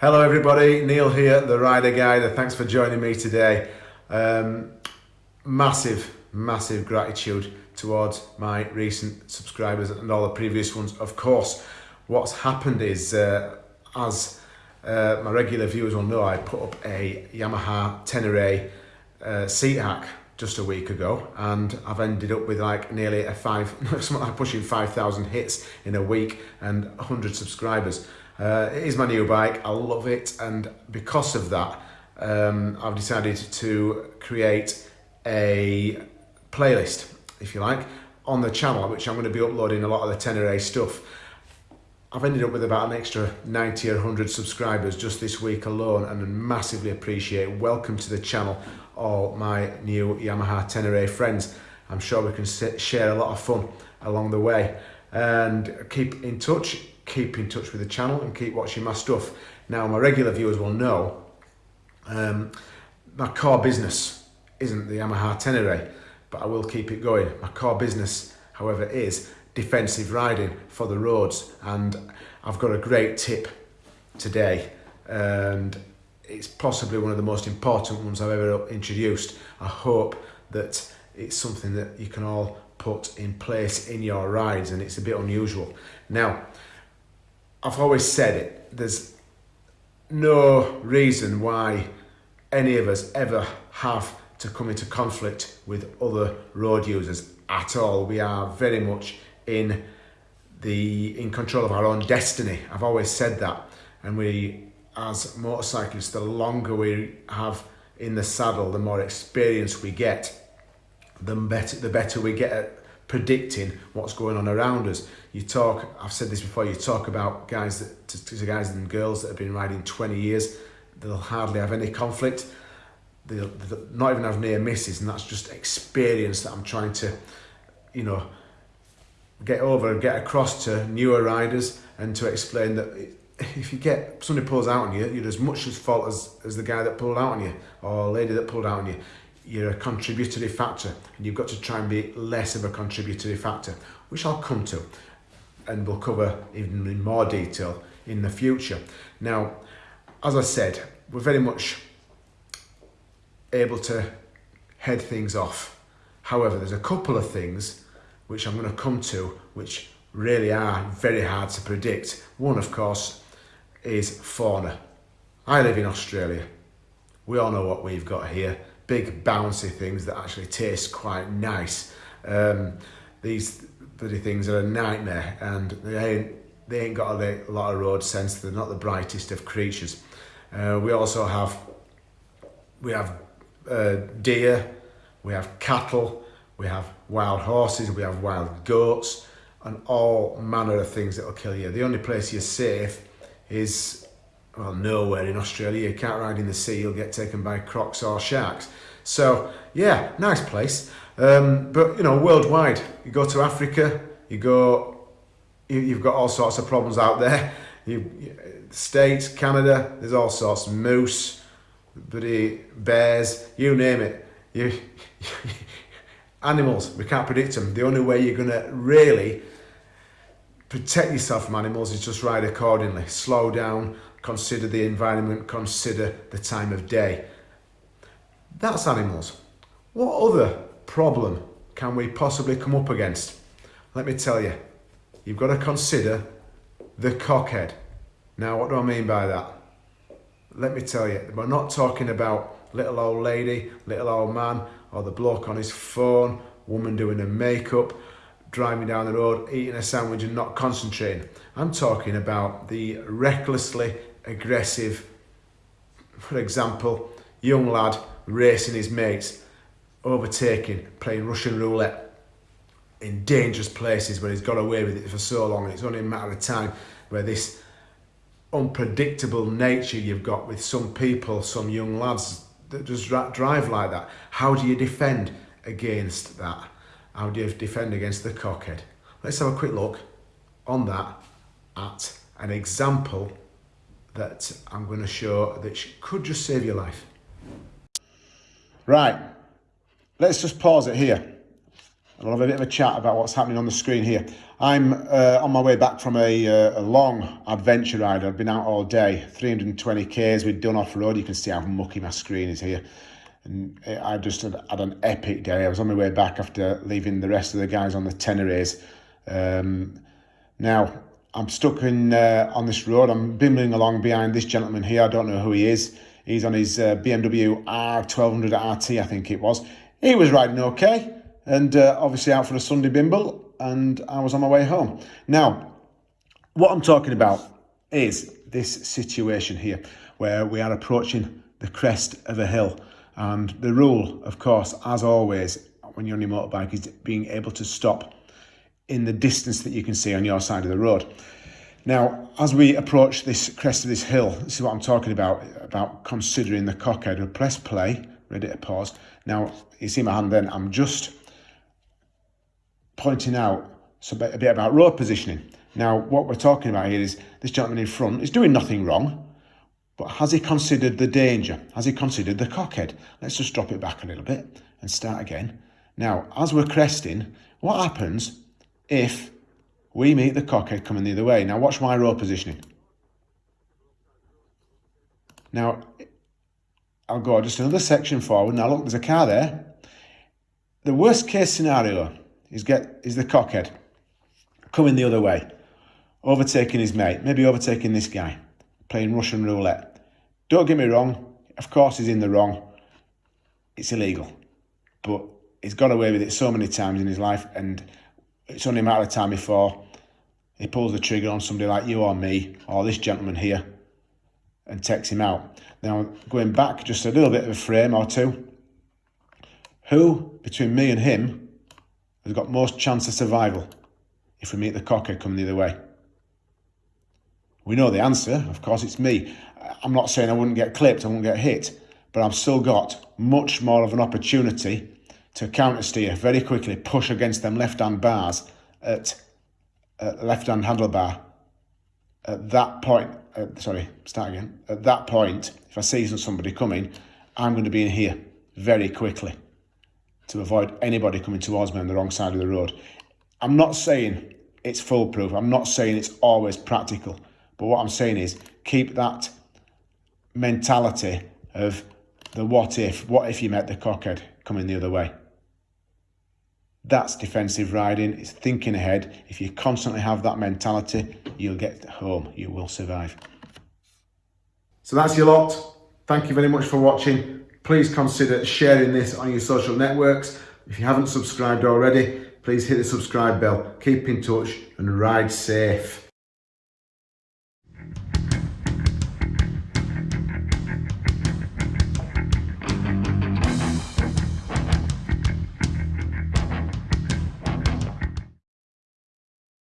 Hello everybody, Neil here, the Rider Guide. Thanks for joining me today. Um, massive, massive gratitude towards my recent subscribers and all the previous ones. Of course, what's happened is, uh, as uh, my regular viewers will know, I put up a Yamaha Tenere uh, seat hack just a week ago and I've ended up with like nearly a five, something like pushing 5,000 hits in a week and 100 subscribers. Uh, it is my new bike, I love it and because of that um, I've decided to create a playlist, if you like, on the channel which I'm going to be uploading a lot of the Tenere stuff. I've ended up with about an extra 90 or 100 subscribers just this week alone and massively appreciate. Welcome to the channel all my new Yamaha Tenere friends. I'm sure we can share a lot of fun along the way and keep in touch keep in touch with the channel and keep watching my stuff. Now, my regular viewers will know um, my core business isn't the Yamaha Tenere, but I will keep it going. My core business, however, is defensive riding for the roads. And I've got a great tip today. And it's possibly one of the most important ones I've ever introduced. I hope that it's something that you can all put in place in your rides and it's a bit unusual. Now, I've always said it, there's no reason why any of us ever have to come into conflict with other road users at all. We are very much in the in control of our own destiny. I've always said that. And we, as motorcyclists, the longer we have in the saddle, the more experience we get, the better, the better we get at predicting what's going on around us. You talk, I've said this before, you talk about guys that, to, to guys and girls that have been riding 20 years, they'll hardly have any conflict. They'll, they'll not even have near misses, and that's just experience that I'm trying to, you know, get over and get across to newer riders and to explain that if you get somebody pulls out on you, you're as much as fault as, as the guy that pulled out on you or lady that pulled out on you you're a contributory factor and you've got to try and be less of a contributory factor, which I'll come to and we'll cover even in more detail in the future. Now, as I said, we're very much able to head things off. However, there's a couple of things which I'm going to come to which really are very hard to predict. One, of course, is fauna. I live in Australia. We all know what we've got here big bouncy things that actually taste quite nice. Um, these bloody things are a nightmare and they ain't, they ain't got a lot of road sense. They're not the brightest of creatures. Uh, we also have we have uh, deer, we have cattle, we have wild horses, we have wild goats, and all manner of things that will kill you. The only place you're safe is well, nowhere in Australia. You can't ride in the sea, you'll get taken by crocs or sharks. So, yeah, nice place. Um, but, you know, worldwide, you go to Africa, you go, you, you've got all sorts of problems out there. You, States, Canada, there's all sorts, moose, bloody bears, you name it. You, animals, we can't predict them. The only way you're going to really protect yourself from animals is just ride accordingly. Slow down, consider the environment, consider the time of day. That's animals. What other problem can we possibly come up against? Let me tell you, you've got to consider the cockhead. Now, what do I mean by that? Let me tell you, we're not talking about little old lady, little old man, or the bloke on his phone, woman doing her makeup, driving down the road, eating a sandwich and not concentrating. I'm talking about the recklessly aggressive, for example, young lad racing his mates, overtaking, playing Russian roulette in dangerous places where he's got away with it for so long and it's only a matter of time where this unpredictable nature you've got with some people, some young lads that just drive like that. How do you defend against that? How do you defend against the cockhead? Let's have a quick look on that at an example that I'm going to show that could just save your life. Right, let's just pause it here. I'll have a bit of a chat about what's happening on the screen here. I'm uh, on my way back from a, uh, a long adventure ride. I've been out all day, 320 k's we've done off road. You can see how mucky my screen is here. And I just had, had, an epic day. I was on my way back after leaving the rest of the guys on the Tenerés. Um, now, I'm stuck in uh, on this road. I'm bimbling along behind this gentleman here. I don't know who he is. He's on his uh, BMW R1200 RT, I think it was. He was riding okay and uh, obviously out for a Sunday bimble and I was on my way home. Now, what I'm talking about is this situation here where we are approaching the crest of a hill and the rule, of course, as always, when you're on your motorbike is being able to stop in the distance that you can see on your side of the road. Now, as we approach this crest of this hill, this is what I'm talking about, about considering the cockhead. We'll press play, ready to pause. Now, you see my hand then, I'm just pointing out a bit about road positioning. Now, what we're talking about here is this gentleman in front is doing nothing wrong, but has he considered the danger? Has he considered the cockhead? Let's just drop it back a little bit and start again. Now, as we're cresting, what happens if we meet the cockhead coming the other way? Now, watch my road positioning. Now, I'll go just another section forward. Now, look, there's a car there. The worst case scenario is get is the cockhead coming the other way, overtaking his mate, maybe overtaking this guy, playing Russian roulette. Don't get me wrong, of course he's in the wrong. It's illegal. But he's got away with it so many times in his life and it's only a matter of time before he pulls the trigger on somebody like you or me or this gentleman here and takes him out. Now, going back just a little bit of a frame or two, who between me and him has got most chance of survival if we meet the cocker coming the other way? We know the answer, of course it's me. I'm not saying I wouldn't get clipped, I wouldn't get hit, but I've still got much more of an opportunity to counter steer very quickly, push against them left-hand bars at, at left-hand handlebar. At that point, uh, sorry, start again. At that point, if I see somebody coming, I'm going to be in here very quickly to avoid anybody coming towards me on the wrong side of the road. I'm not saying it's foolproof. I'm not saying it's always practical. But what I'm saying is keep that mentality of the what if, what if you met the cockhead coming the other way. That's defensive riding, it's thinking ahead. If you constantly have that mentality, you'll get home, you will survive. So that's your lot. Thank you very much for watching please consider sharing this on your social networks. If you haven't subscribed already, please hit the subscribe bell. Keep in touch and ride safe.